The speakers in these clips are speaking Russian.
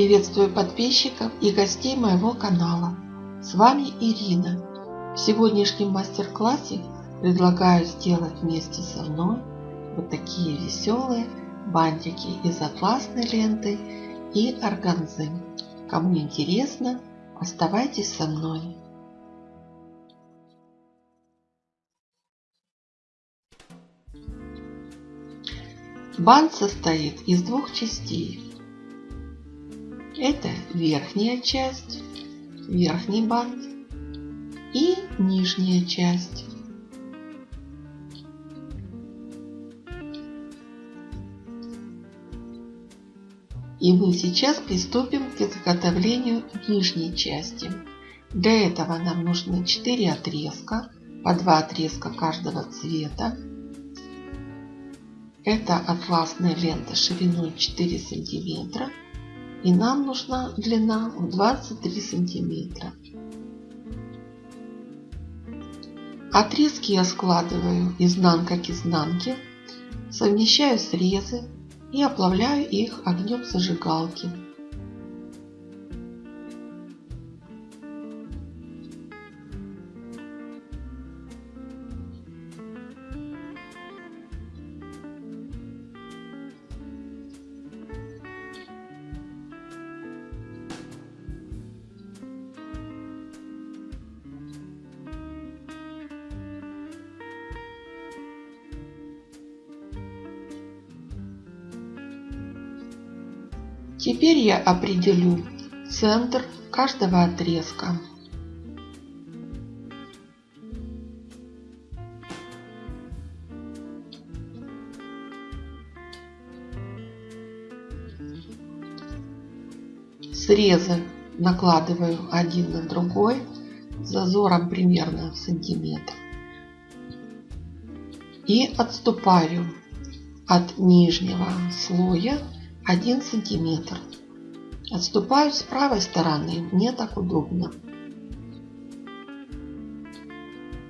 Приветствую подписчиков и гостей моего канала. С вами Ирина. В сегодняшнем мастер-классе предлагаю сделать вместе со мной вот такие веселые бантики из атласной ленты и органзы. Кому интересно, оставайтесь со мной. Бант состоит из двух частей. Это верхняя часть, верхний бант и нижняя часть. И мы сейчас приступим к изготовлению нижней части. Для этого нам нужны 4 отрезка, по 2 отрезка каждого цвета. Это атласная лента шириной 4 сантиметра и нам нужна длина в 23 сантиметра. Отрезки я складываю изнанка к изнанке, совмещаю срезы и оплавляю их огнем зажигалки. Теперь я определю центр каждого отрезка. Срезы накладываю один на другой зазором примерно в сантиметр. И отступаю от нижнего слоя 1 сантиметр. Отступаю с правой стороны, мне так удобно.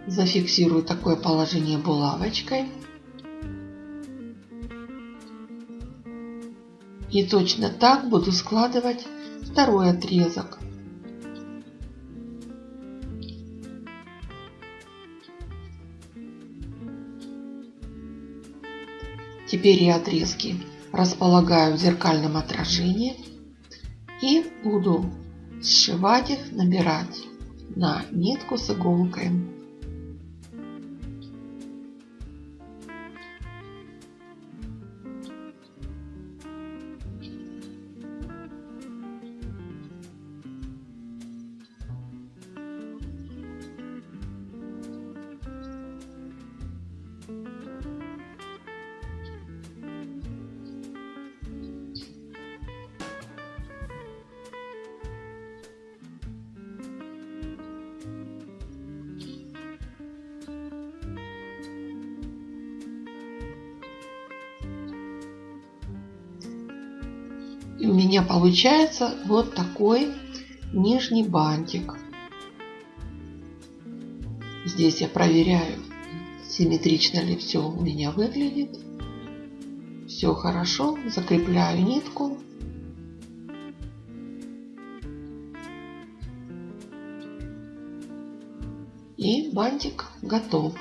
Зафиксирую такое положение булавочкой. И точно так буду складывать второй отрезок. Теперь я отрезки располагаю в зеркальном отражении и буду сшивать их, набирать на нитку с иголкой. И у меня получается вот такой нижний бантик. Здесь я проверяю, симметрично ли все у меня выглядит. Все хорошо. Закрепляю нитку. И бантик готов.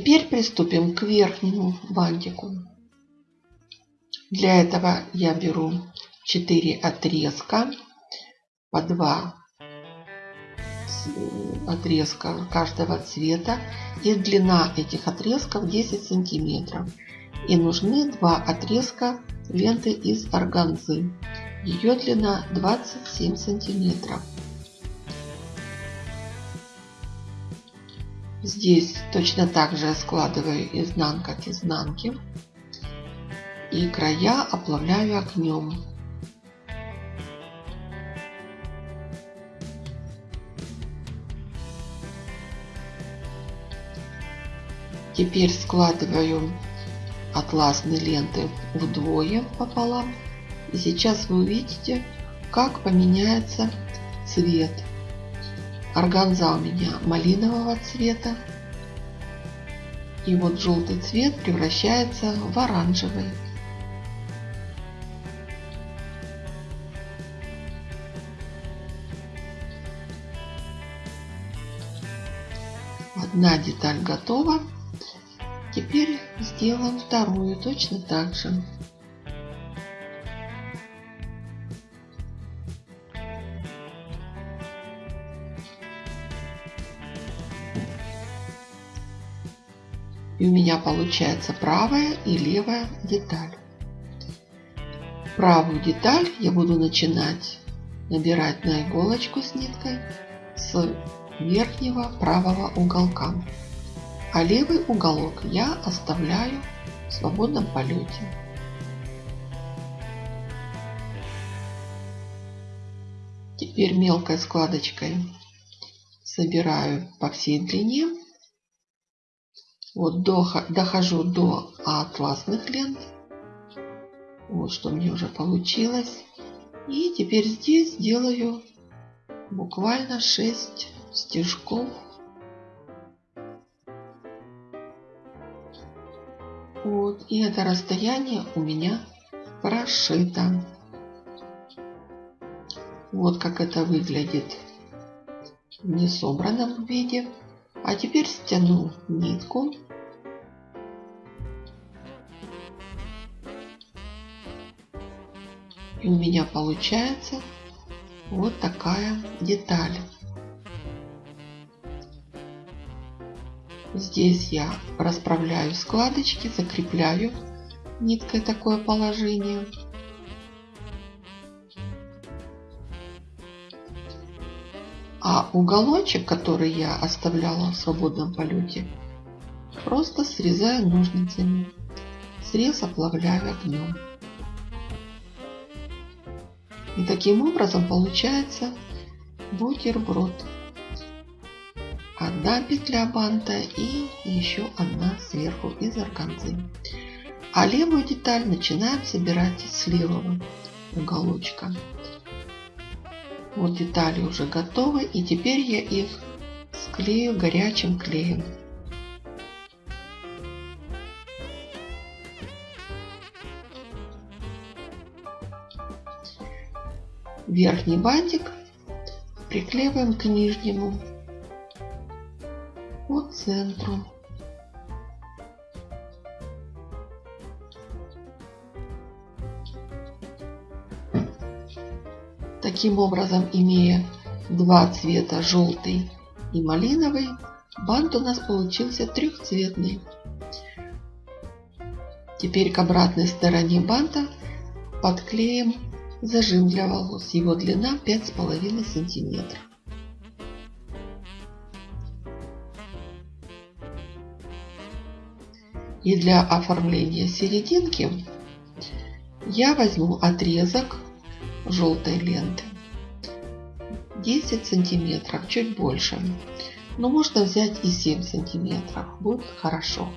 Теперь приступим к верхнему бантику. Для этого я беру 4 отрезка по 2 отрезка каждого цвета и длина этих отрезков 10 сантиметров. И нужны два отрезка ленты из органзы. Ее длина 27 сантиметров Здесь точно так же складываю изнанка к изнанке. И края оплавляю огнем. Теперь складываю атласные ленты вдвое пополам. И сейчас вы увидите, как поменяется цвет Органза у меня малинового цвета. И вот желтый цвет превращается в оранжевый. Одна деталь готова. Теперь сделаем вторую точно так же. И у меня получается правая и левая деталь. Правую деталь я буду начинать набирать на иголочку с ниткой с верхнего правого уголка. А левый уголок я оставляю в свободном полете. Теперь мелкой складочкой собираю по всей длине вот до, дохожу до атласных лент. Вот что мне уже получилось. И теперь здесь делаю буквально 6 стежков. Вот. И это расстояние у меня прошито. Вот как это выглядит в несобранном виде. А теперь стяну нитку. И у меня получается вот такая деталь. Здесь я расправляю складочки, закрепляю ниткой такое положение. Уголочек, который я оставляла в свободном полете, просто срезаю ножницами. Срез оплавляю огнем. И таким образом получается бутерброд. Одна петля банта и еще одна сверху из органзы. А левую деталь начинаем собирать с левого уголочка. Вот детали уже готовы. И теперь я их склею горячим клеем. Верхний бантик приклеиваем к нижнему по центру. Таким образом, имея два цвета, желтый и малиновый, бант у нас получился трехцветный. Теперь к обратной стороне банта подклеим зажим для волос. Его длина 5,5 сантиметров. И для оформления серединки я возьму отрезок желтой ленты. 10 сантиметров, чуть больше. Но можно взять и 7 сантиметров, будет хорошо.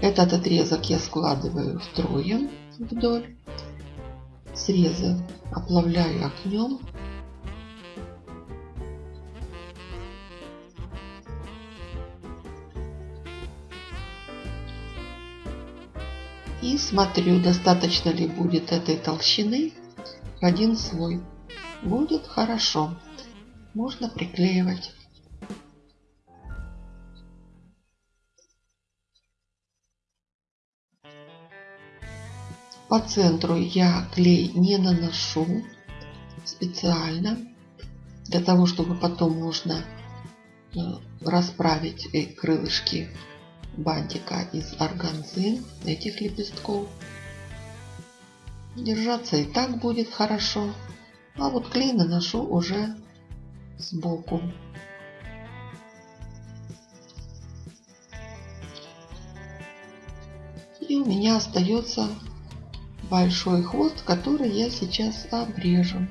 Этот отрезок я складываю втрое вдоль. Срезы оплавляю огнем. И смотрю, достаточно ли будет этой толщины один слой. Будет хорошо. Можно приклеивать. По центру я клей не наношу специально, для того, чтобы потом можно э, расправить крылышки бантика из органзы этих лепестков. Держаться и так будет хорошо. А вот клей наношу уже сбоку. И у меня остается большой хвост, который я сейчас обрежу.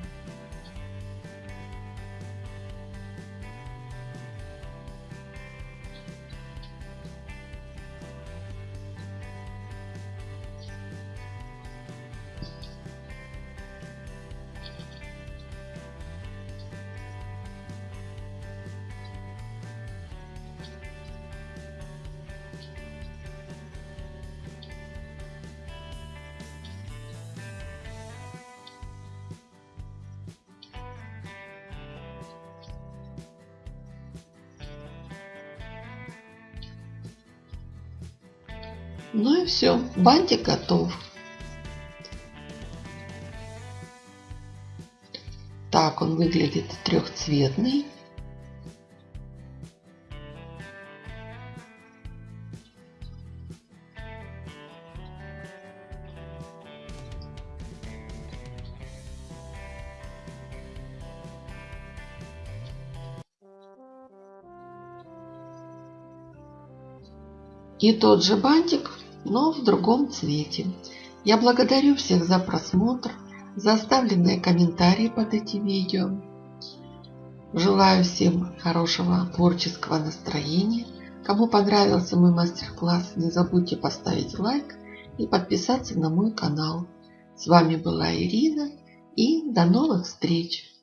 Ну и все, бантик готов. Так он выглядит трехцветный. И тот же бантик, но в другом цвете. Я благодарю всех за просмотр, за оставленные комментарии под этим видео. Желаю всем хорошего творческого настроения. Кому понравился мой мастер-класс, не забудьте поставить лайк и подписаться на мой канал. С вами была Ирина и до новых встреч!